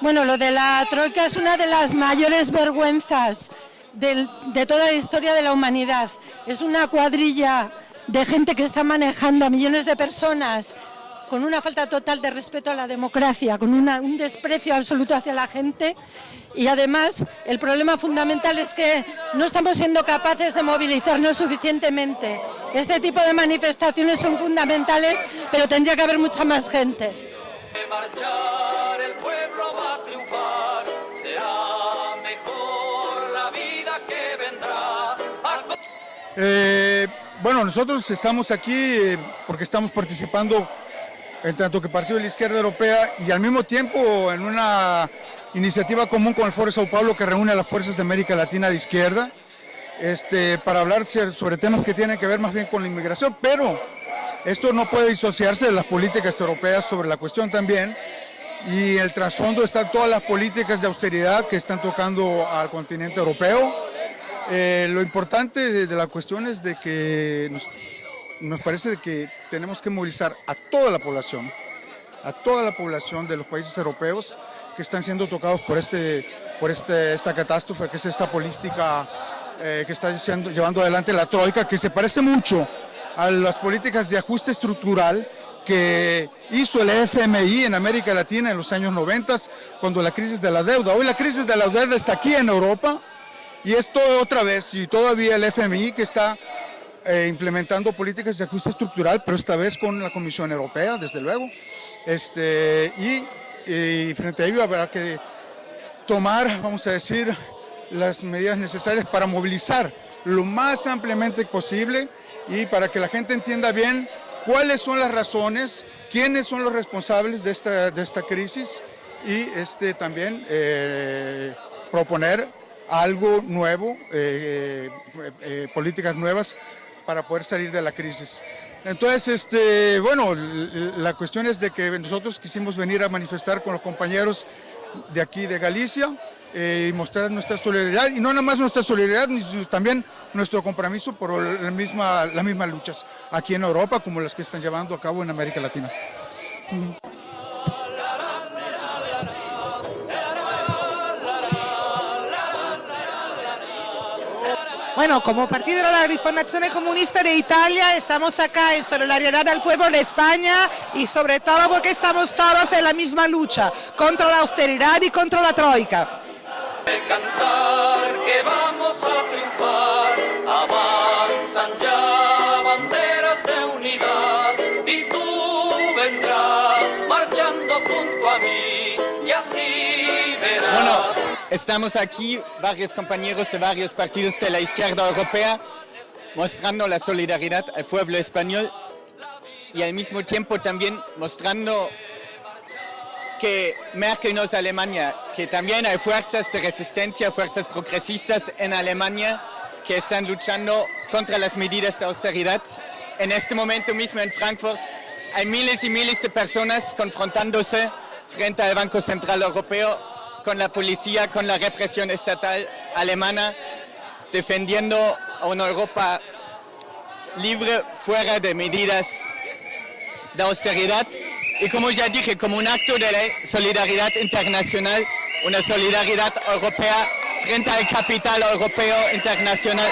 Bueno, lo de la troika es una de las mayores vergüenzas de toda la historia de la humanidad. Es una cuadrilla de gente que está manejando a millones de personas con una falta total de respeto a la democracia, con un desprecio absoluto hacia la gente y además el problema fundamental es que no estamos siendo capaces de movilizarnos suficientemente. Este tipo de manifestaciones son fundamentales, pero tendría que haber mucha más gente. el pueblo va a triunfar, será mejor la vida que vendrá. Eh, bueno, nosotros estamos aquí eh, porque estamos participando en tanto que Partido de la Izquierda Europea y al mismo tiempo en una iniciativa común con el Foro de Sao Paulo que reúne a las fuerzas de América Latina de izquierda este, para hablar sobre temas que tienen que ver más bien con la inmigración, pero esto no puede disociarse de las políticas europeas sobre la cuestión también y el trasfondo están todas las políticas de austeridad que están tocando al continente europeo. Eh, lo importante de, la cuestión es de que nos parece que tenemos que movilizar a toda la población, a toda la población de los países europeos que están siendo tocados por, este, por este, esta catástrofe, que es esta política eh, que está llevando adelante la Troika, que se parece mucho a las políticas de ajuste estructural que hizo el FMI en América Latina en los años 90, cuando la crisis de la deuda. Hoy la crisis de la deuda está aquí en Europa y esto otra vez, y todavía el FMI que está eh, implementando políticas de ajuste estructural, pero esta vez con la Comisión Europea, desde luego. Este, y, frente a ello habrá que tomar, vamos a decir, las medidas necesarias para movilizar lo más ampliamente posible y para que la gente entienda bien cuáles son las razones, quiénes son los responsables de esta, de esta crisis y este, también eh, proponer algo nuevo, eh, políticas nuevas para poder salir de la crisis. Entonces, este, bueno, la cuestión es de que nosotros quisimos venir a manifestar con los compañeros de aquí de Galicia eh, y mostrar nuestra solidaridad, y no nada más nuestra solidaridad, sino también nuestro compromiso por la misma, las mismas luchas aquí en Europa como las que están llevando a cabo en América Latina. Bueno, como Partido de la Rifondación Comunista de Italia estamos acá en solidaridad al pueblo de España y sobre todo porque estamos todos en la misma lucha contra la austeridad y contra la troika. Estamos aquí, varios compañeros de varios partidos de la izquierda europea, mostrando la solidaridad al pueblo español y al mismo tiempo también mostrando que Merkel no es Alemania, que también hay fuerzas de resistencia, fuerzas progresistas en Alemania que están luchando contra las medidas de austeridad. En este momento mismo en Frankfurt hay miles y miles de personas confrontándose frente al Banco Central Europeo con la policía, con la represión estatal alemana, defendiendo a una Europa libre fuera de medidas de austeridad. Y como ya dije, como un acto de solidaridad internacional, una solidaridad europea frente al capital europeo internacional